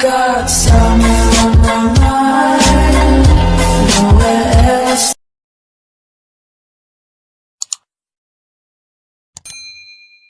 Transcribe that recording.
got some.